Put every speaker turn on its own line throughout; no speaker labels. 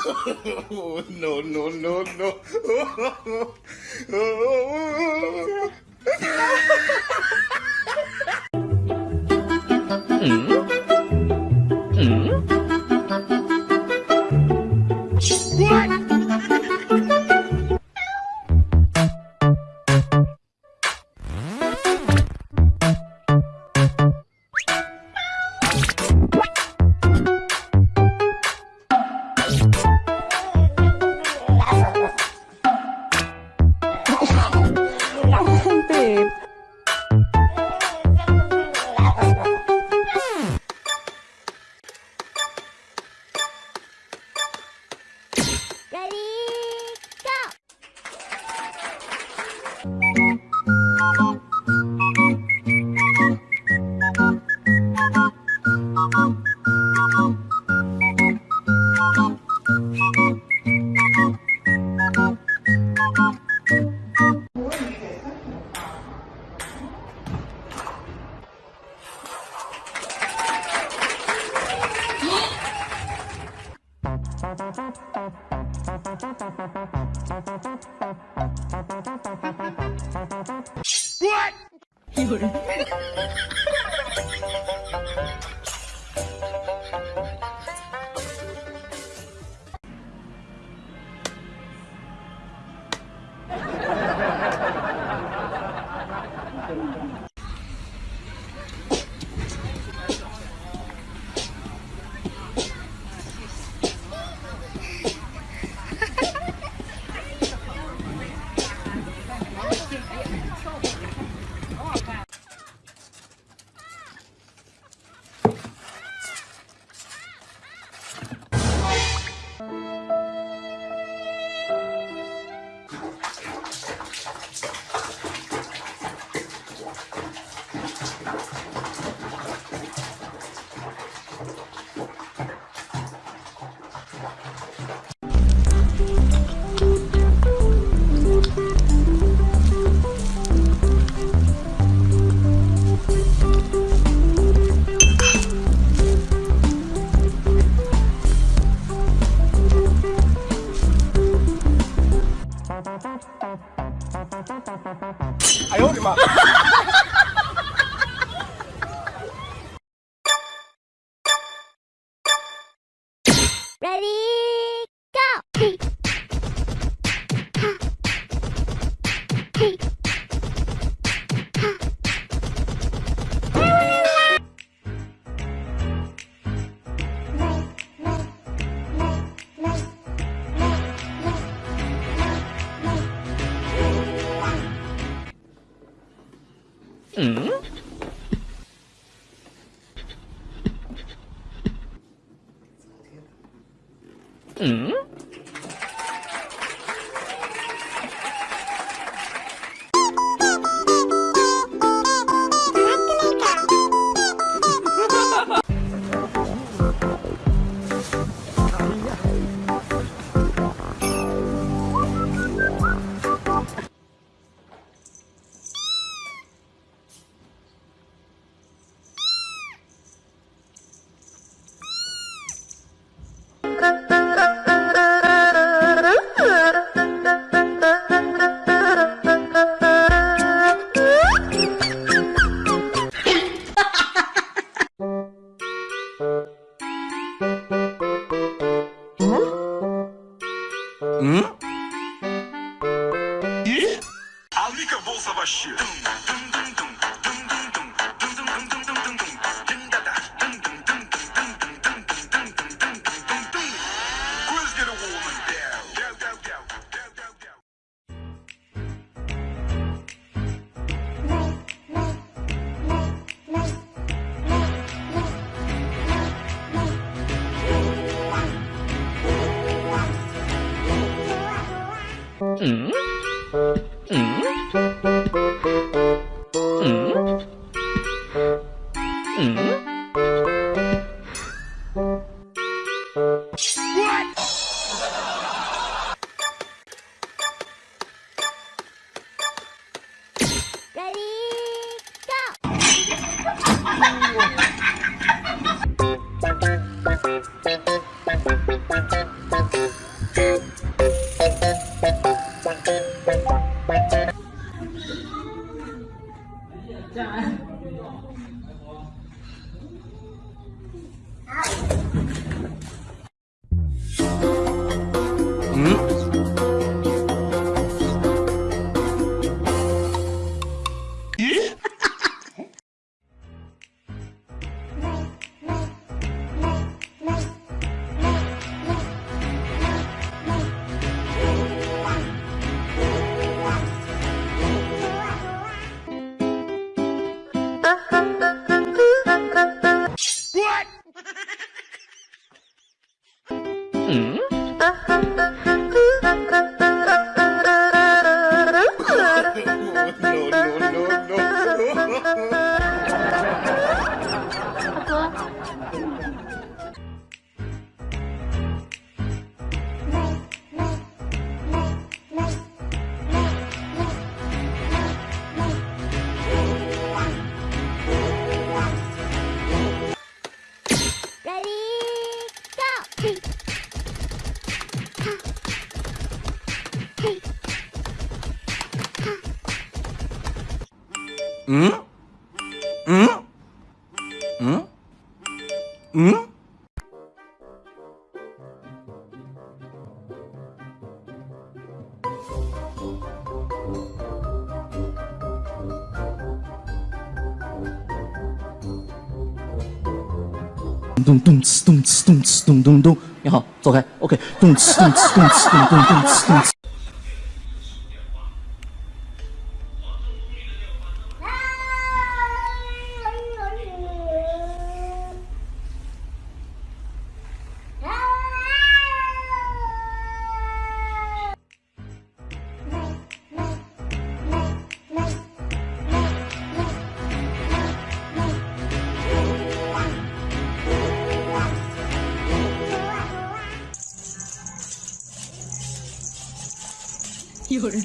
no, no, no, no. Hmm hmm. What? 有人。哎呦我的妈！
嗯。嗯。Trời 嗯。嗯嗯
嗯嗯。咚咚哧咚哧咚哧咚咚咚，你好，走开，OK，咚哧咚哧咚哧咚咚咚哧咚哧。
有人。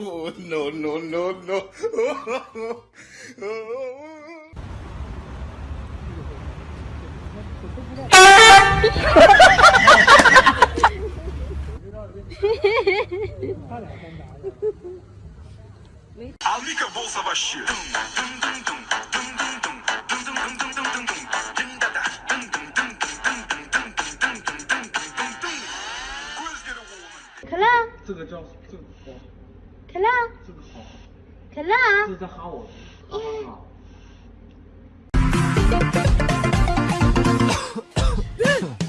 oh, no, no, no, no.
Amiga bolsa baixinha.
可
个叫这个好，
可乐，
这个好，
可乐，
这是在哈我，哈哈哈。